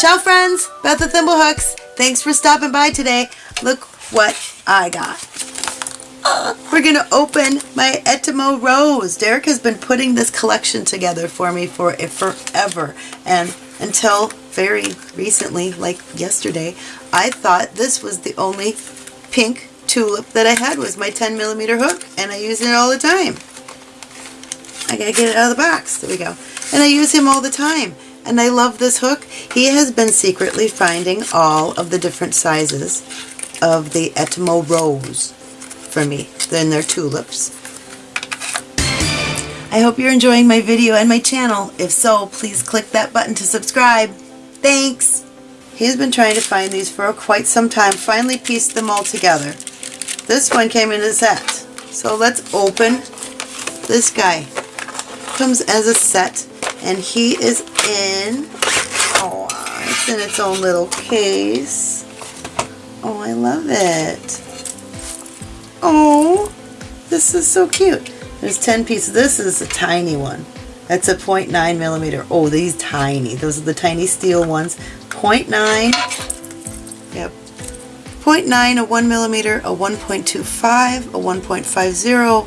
Ciao friends, Beth the Thimblehooks. Thanks for stopping by today. Look what I got. We're gonna open my Etimo Rose. Derek has been putting this collection together for me for forever. And until very recently, like yesterday, I thought this was the only pink tulip that I had was my 10 millimeter hook and I use it all the time. I gotta get it out of the box. There we go. And I use him all the time. And I love this hook. He has been secretly finding all of the different sizes of the Etimo Rose for me. Then they're tulips. I hope you're enjoying my video and my channel. If so, please click that button to subscribe. Thanks! He's been trying to find these for quite some time. Finally pieced them all together. This one came in a set. So let's open this guy. Comes as a set and he is in, oh, it's in its own little case. Oh, I love it. Oh, this is so cute. There's 10 pieces. This is a tiny one. That's a 0.9 millimeter. Oh, these tiny. Those are the tiny steel ones. 0.9. Yep. 0.9, a 1 millimeter, a 1.25, a 1.50,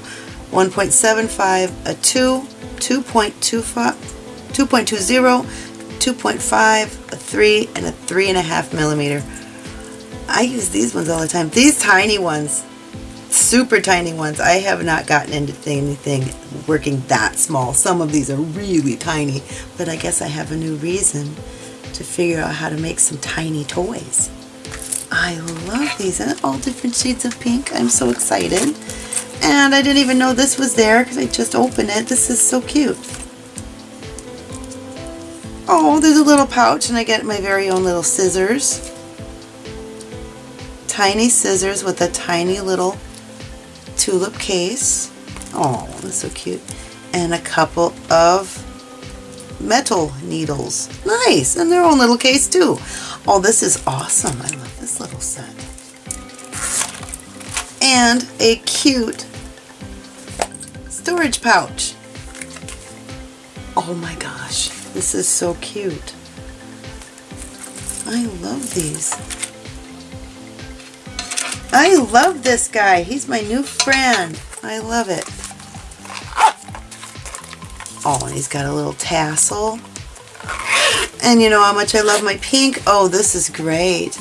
1.75, a 2, 2.25, 2.20, 2.5, a 3, and a 3.5 millimeter. I use these ones all the time. These tiny ones, super tiny ones. I have not gotten into anything working that small. Some of these are really tiny, but I guess I have a new reason to figure out how to make some tiny toys. I love these and all different shades of pink. I'm so excited. And I didn't even know this was there because I just opened it. This is so cute. Oh, there's a little pouch and I get my very own little scissors. Tiny scissors with a tiny little tulip case. Oh, that's so cute. And a couple of metal needles. Nice, and their own little case too. Oh, this is awesome. I love this little set. And a cute storage pouch. Oh my gosh, this is so cute. I love these. I love this guy. He's my new friend. I love it. Oh, and he's got a little tassel. And you know how much I love my pink? Oh, this is great.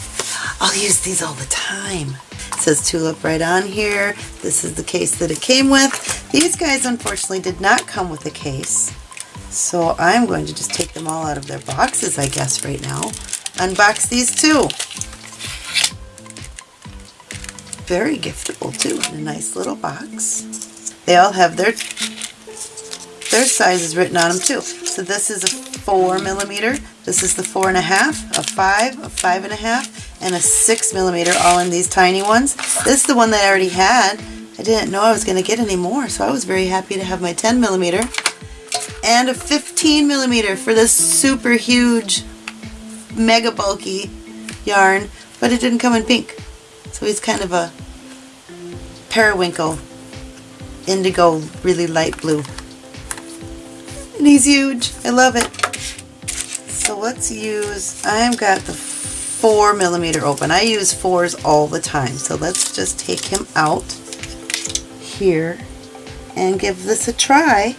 I'll use these all the time. It says tulip right on here. This is the case that it came with. These guys unfortunately did not come with a case. So I'm going to just take them all out of their boxes, I guess, right now. Unbox these too very giftable too in a nice little box. They all have their their sizes written on them too. So this is a four millimeter, this is the four and a half, a five, a five and a half, and a six millimeter all in these tiny ones. This is the one that I already had. I didn't know I was going to get any more, so I was very happy to have my 10 millimeter and a 15 millimeter for this super huge, mega bulky yarn, but it didn't come in pink. So he's kind of a periwinkle, indigo, really light blue. And he's huge. I love it. So let's use, I've got the four millimeter open. I use fours all the time. So let's just take him out here and give this a try.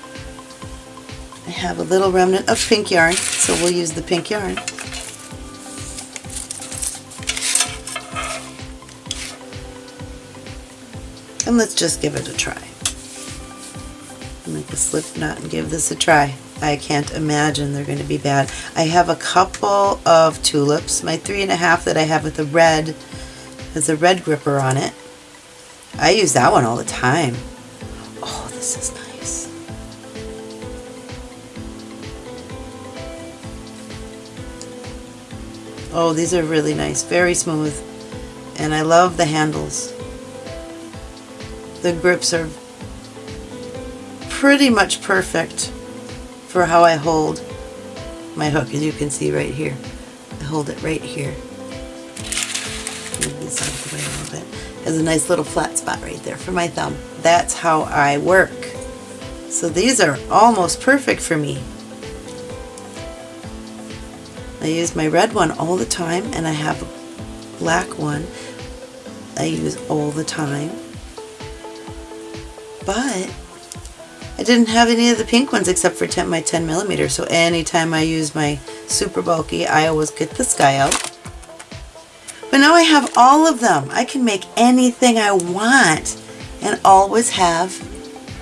Have a little remnant of pink yarn, so we'll use the pink yarn. And let's just give it a try. Make a slip knot and give this a try. I can't imagine they're going to be bad. I have a couple of tulips. My three and a half that I have with the red has a red gripper on it. I use that one all the time. Oh, this is nice. Oh, these are really nice. Very smooth. And I love the handles the grips are pretty much perfect for how I hold my hook as you can see right here. I hold it right here. Move this out of the way a little bit. Has a nice little flat spot right there for my thumb. That's how I work. So these are almost perfect for me. I use my red one all the time and I have a black one I use all the time. But I didn't have any of the pink ones except for 10, my 10 millimeter. So anytime I use my super bulky, I always get this guy out. But now I have all of them. I can make anything I want and always have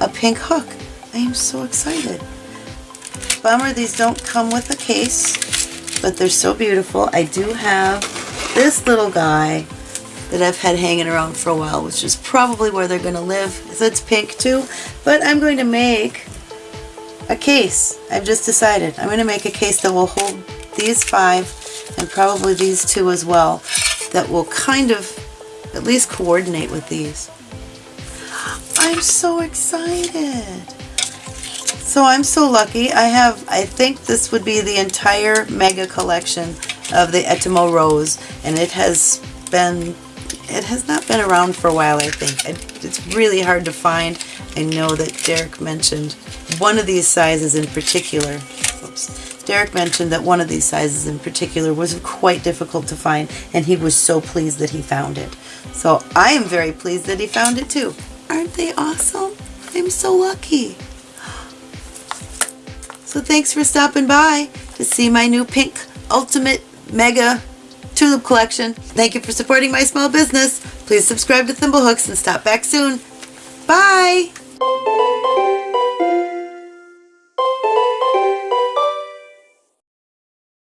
a pink hook. I am so excited. Bummer these don't come with a case, but they're so beautiful. I do have this little guy that I've had hanging around for a while, which is probably where they're going to live. So it's pink too, but I'm going to make a case. I've just decided. I'm going to make a case that will hold these five and probably these two as well that will kind of at least coordinate with these. I'm so excited. So I'm so lucky. I have, I think this would be the entire mega collection of the Etimo Rose and it has been it has not been around for a while, I think. It's really hard to find. I know that Derek mentioned one of these sizes in particular. Oops. Derek mentioned that one of these sizes in particular was quite difficult to find, and he was so pleased that he found it. So I am very pleased that he found it too. Aren't they awesome? I'm so lucky. So thanks for stopping by to see my new pink ultimate mega tulip collection. Thank you for supporting my small business. Please subscribe to Thimblehooks and stop back soon. Bye!